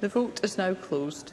The vote is now closed.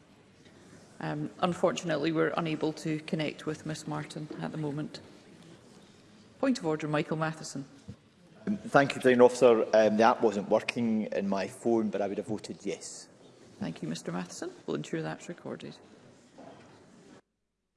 Um, unfortunately, we're unable to connect with Ms Martin at the moment. Point of order, Michael Matheson. Thank you, President Officer. Um, the app wasn't working in my phone, but I would have voted yes. Thank you, Mr Matheson. We'll ensure that's recorded.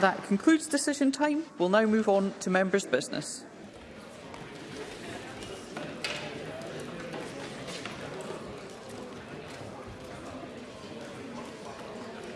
That concludes decision time. We'll now move on to members' business.